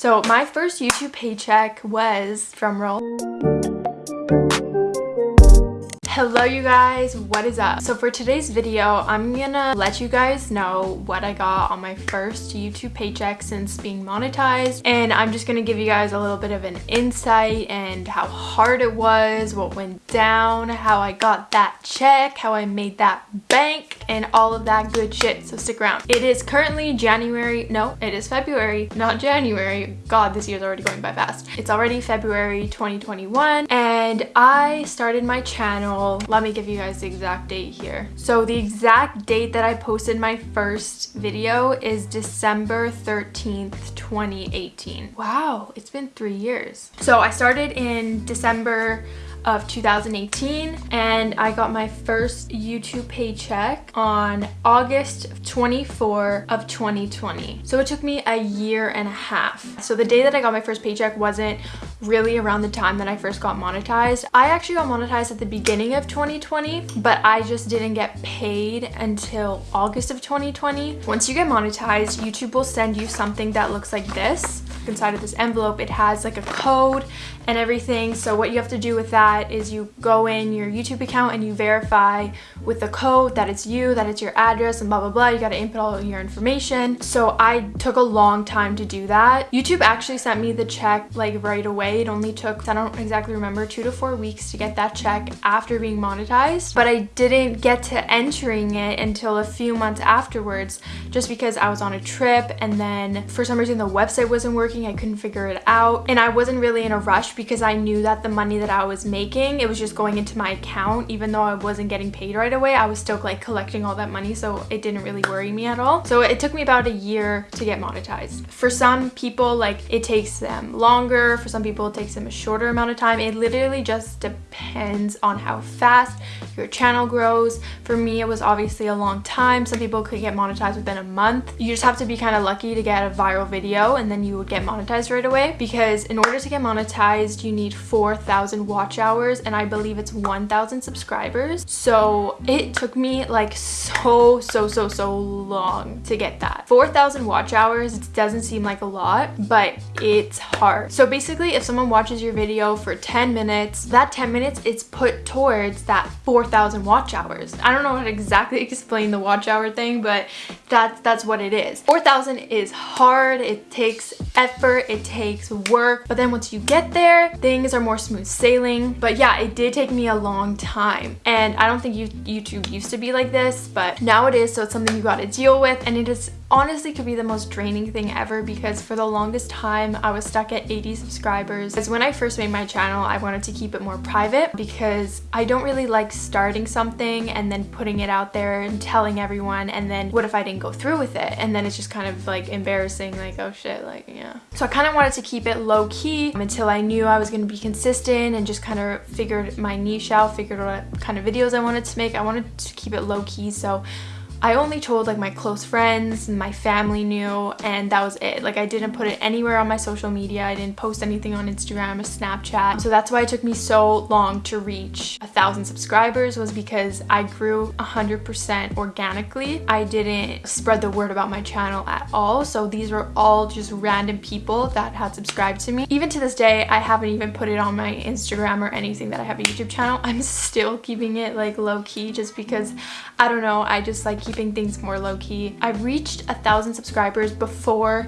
So my first YouTube paycheck was, drumroll, Hello you guys, what is up? So for today's video, I'm gonna let you guys know what I got on my first YouTube paycheck since being monetized and I'm just gonna give you guys a little bit of an insight and how hard it was, what went down, how I got that check, how I made that bank and all of that good shit, so stick around. It is currently January, no, it is February, not January. God, this year's already going by fast. It's already February 2021 and I started my channel let me give you guys the exact date here. So the exact date that I posted my first video is December 13th, 2018. Wow, it's been three years. So I started in December of 2018 and I got my first YouTube paycheck on August 24 of 2020. So it took me a year and a half. So the day that I got my first paycheck wasn't really around the time that I first got monetized. I actually got monetized at the beginning of 2020, but I just didn't get paid until August of 2020. Once you get monetized, YouTube will send you something that looks like this inside of this envelope it has like a code and everything. So what you have to do with that is you go in your YouTube account and you verify with the code that it's you that it's your address and blah blah blah. You got to input all your information. So I took a long time to do that. YouTube actually sent me the check like right away. It only took I don't exactly remember two to four weeks to get that check after being monetized. But I didn't get to entering it until a few months afterwards just because I was on a trip and then for some reason the website wasn't working working. I couldn't figure it out. And I wasn't really in a rush because I knew that the money that I was making, it was just going into my account. Even though I wasn't getting paid right away, I was still like collecting all that money. So it didn't really worry me at all. So it took me about a year to get monetized. For some people, like it takes them longer. For some people, it takes them a shorter amount of time. It literally just depends on how fast your channel grows. For me, it was obviously a long time. Some people could get monetized within a month. You just have to be kind of lucky to get a viral video and then you would get monetized right away because in order to get monetized you need 4,000 watch hours and I believe it's 1,000 subscribers. So it took me like so so so so long to get that. 4,000 watch hours doesn't seem like a lot but it's hard. So basically if someone watches your video for 10 minutes that 10 minutes it's put towards that 4,000 watch hours. I don't know how to exactly explain the watch hour thing but that's that's what it is. 4,000 is hard it takes effort, it takes work, but then once you get there, things are more smooth sailing. But yeah, it did take me a long time. And I don't think YouTube used to be like this, but now it is, so it's something you gotta deal with, and it is honestly could be the most draining thing ever because for the longest time I was stuck at 80 subscribers. Because when I first made my channel, I wanted to keep it more private because I don't really like starting something and then putting it out there and telling everyone and then what if I didn't go through with it? And then it's just kind of like embarrassing like, oh shit, like, yeah. So I kind of wanted to keep it low key until I knew I was going to be consistent and just kind of figured my niche out, figured what kind of videos I wanted to make. I wanted to keep it low key so I only told like my close friends and my family knew and that was it. Like I didn't put it anywhere on my social media. I didn't post anything on Instagram or Snapchat. So that's why it took me so long to reach a thousand subscribers was because I grew 100% organically. I didn't spread the word about my channel at all. So these were all just random people that had subscribed to me. Even to this day, I haven't even put it on my Instagram or anything that I have a YouTube channel. I'm still keeping it like low key just because I don't know. I just like keeping things more low-key. I reached a thousand subscribers before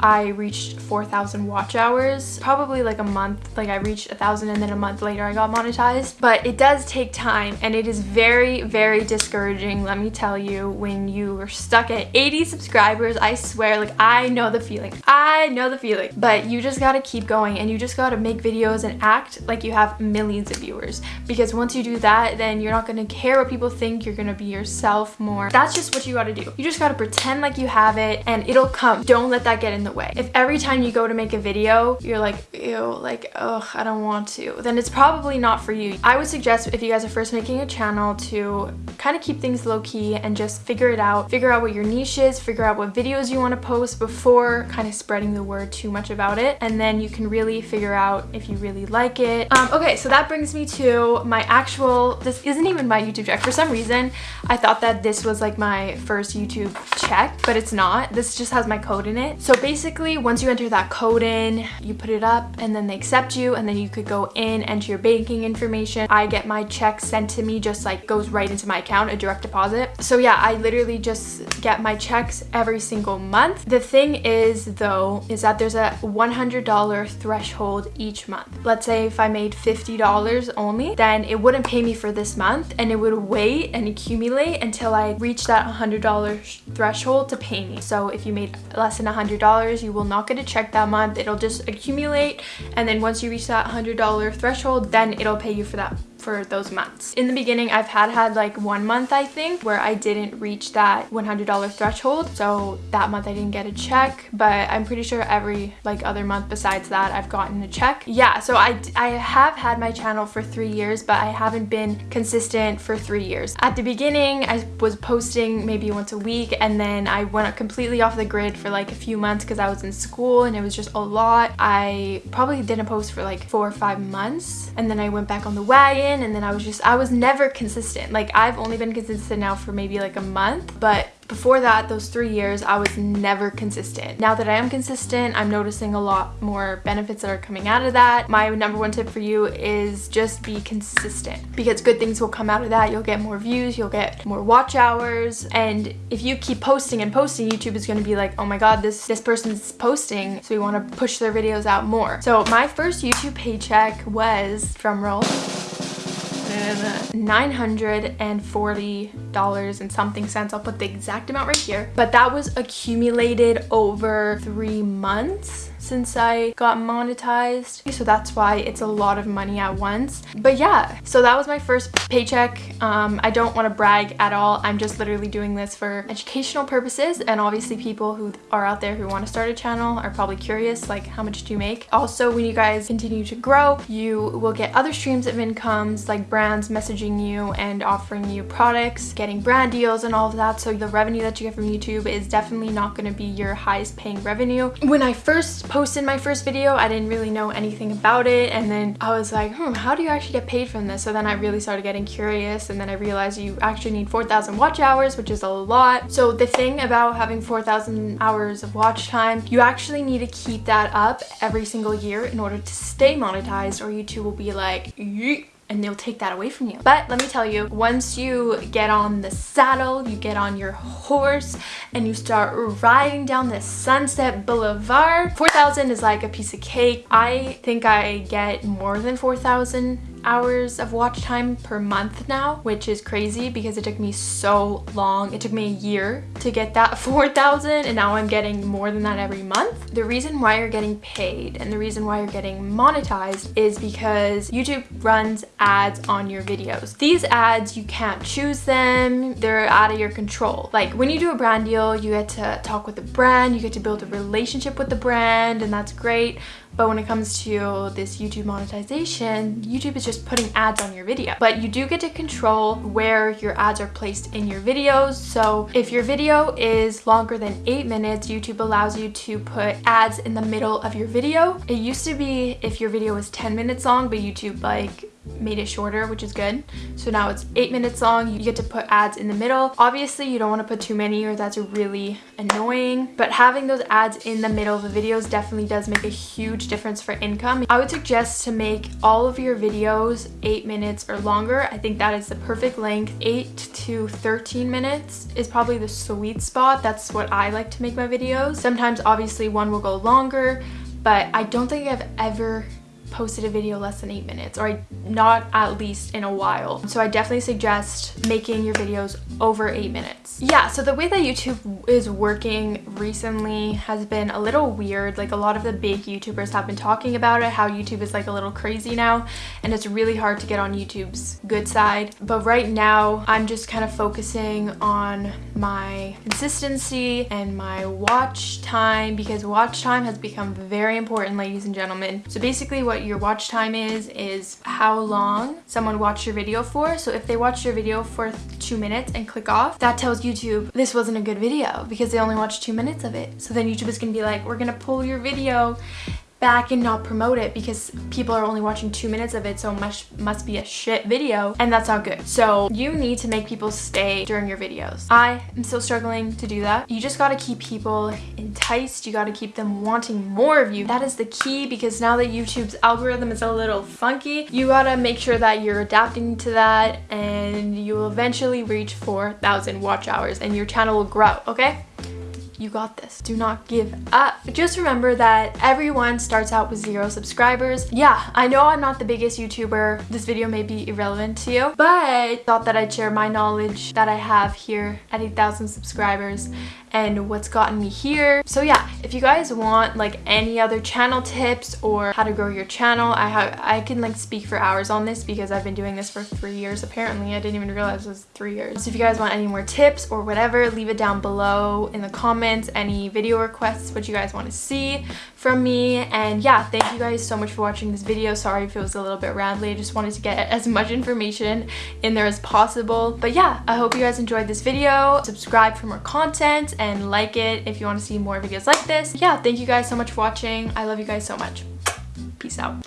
I reached 4,000 watch hours. Probably like a month, like I reached a thousand and then a month later I got monetized. But it does take time and it is very, very discouraging, let me tell you, when you are stuck at 80 subscribers. I swear, like I know the feeling. I know the feeling. But you just gotta keep going and you just gotta make videos and act like you have millions of viewers. Because once you do that, then you're not gonna care what people think. You're gonna be yourself more. That's just what you gotta do. You just gotta pretend like you have it and it'll come. Don't let that get in the way. If every time you go to make a video, you're like, ew, like, ugh, I don't want to, then it's probably not for you. I would suggest if you guys are first making a channel to kind of keep things low key and just figure it out. Figure out what your niche is, figure out what videos you want to post before kind of spreading the word too much about it. And then you can really figure out if you really like it. Um, okay, so that brings me to my actual, this isn't even my YouTube check. For some reason, I thought that this was like my first YouTube check, but it's not. This just has my code in it. So basically, once you enter that code in, you put it up and then they accept you and then you could go in, enter your banking information. I get my check sent to me just like goes right into my account, a direct deposit. So yeah, I literally just get my checks every single month. The thing is though, is that there's a $100 threshold each month. Let's say if I made $50 only, then it wouldn't pay me for this month and it would wait and accumulate until I reach that $100 threshold to pay me. So if you made less than $100, you will not get a check that month. It'll just accumulate and then once you reach that $100 threshold, then it'll pay you for that for those months. In the beginning, I've had had like one month, I think, where I didn't reach that $100 threshold. So that month I didn't get a check, but I'm pretty sure every like other month besides that, I've gotten a check. Yeah, so I, I have had my channel for three years, but I haven't been consistent for three years. At the beginning, I was posting maybe once a week and then I went completely off the grid for like a few months because I was in school and it was just a lot. I probably didn't post for like four or five months and then I went back on the wagon and then I was just I was never consistent like I've only been consistent now for maybe like a month but before that, those three years, I was never consistent. Now that I am consistent, I'm noticing a lot more benefits that are coming out of that. My number one tip for you is just be consistent because good things will come out of that. You'll get more views, you'll get more watch hours. And if you keep posting and posting, YouTube is gonna be like, oh my God, this, this person's posting. So we wanna push their videos out more. So my first YouTube paycheck was, drum roll, $940 and something cents. I'll put the exact amount right here. But that was accumulated over three months since I got monetized. So that's why it's a lot of money at once. But yeah, so that was my first paycheck. Um, I don't want to brag at all. I'm just literally doing this for educational purposes. And obviously people who are out there who want to start a channel are probably curious, like how much do you make? Also, when you guys continue to grow, you will get other streams of incomes like brands messaging you and offering you products, getting brand deals and all of that. So the revenue that you get from YouTube is definitely not going to be your highest paying revenue. When I first posted my first video, I didn't really know anything about it. And then I was like, hmm, how do you actually get paid from this? So then I really started getting curious. And then I realized you actually need 4,000 watch hours, which is a lot. So the thing about having 4,000 hours of watch time, you actually need to keep that up every single year in order to stay monetized or YouTube will be like, Yeet and they'll take that away from you. But let me tell you, once you get on the saddle, you get on your horse and you start riding down the Sunset Boulevard, 4,000 is like a piece of cake. I think I get more than 4,000 hours of watch time per month now, which is crazy because it took me so long. It took me a year to get that 4,000 and now I'm getting more than that every month. The reason why you're getting paid and the reason why you're getting monetized is because YouTube runs ads on your videos. These ads, you can't choose them. They're out of your control. Like when you do a brand deal, you get to talk with the brand, you get to build a relationship with the brand and that's great. But when it comes to this YouTube monetization, YouTube is just putting ads on your video. But you do get to control where your ads are placed in your videos. So if your video is longer than eight minutes, YouTube allows you to put ads in the middle of your video. It used to be if your video was 10 minutes long, but YouTube like made it shorter which is good. So now it's eight minutes long. You get to put ads in the middle. Obviously you don't want to put too many or that's really annoying but having those ads in the middle of the videos definitely does make a huge difference for income. I would suggest to make all of your videos eight minutes or longer. I think that is the perfect length. Eight to 13 minutes is probably the sweet spot. That's what i like to make my videos. Sometimes obviously one will go longer but I don't think I've ever posted a video less than eight minutes or not at least in a while. So I definitely suggest making your videos over eight minutes. Yeah, so the way that YouTube is working recently has been a little weird. Like a lot of the big YouTubers have been talking about it, how YouTube is like a little crazy now and it's really hard to get on YouTube's good side. But right now I'm just kind of focusing on my consistency and my watch time because watch time has become very important ladies and gentlemen. So basically what your watch time is, is how long someone watched your video for. So if they watched your video for two minutes and click off, that tells YouTube this wasn't a good video because they only watched two minutes of it. So then YouTube is gonna be like, we're gonna pull your video back and not promote it because people are only watching two minutes of it so much must be a shit video and that's not good. So you need to make people stay during your videos. I am still struggling to do that. You just gotta keep people enticed. You gotta keep them wanting more of you. That is the key because now that YouTube's algorithm is a little funky, you gotta make sure that you're adapting to that and you will eventually reach 4,000 watch hours and your channel will grow, okay? You got this. Do not give up. Just remember that everyone starts out with zero subscribers. Yeah, I know I'm not the biggest YouTuber. This video may be irrelevant to you, but I thought that I'd share my knowledge that I have here at 8,000 subscribers and what's gotten me here. So yeah, if you guys want like any other channel tips or how to grow your channel, I have I can like speak for hours on this because I've been doing this for three years apparently. I didn't even realize it was three years. So if you guys want any more tips or whatever, leave it down below in the comments, any video requests, what you guys want to see from me. And yeah, thank you guys so much for watching this video. Sorry if it was a little bit rambly. I just wanted to get as much information in there as possible. But yeah, I hope you guys enjoyed this video. Subscribe for more content and like it if you want to see more videos like this. Yeah, thank you guys so much for watching. I love you guys so much. Peace out.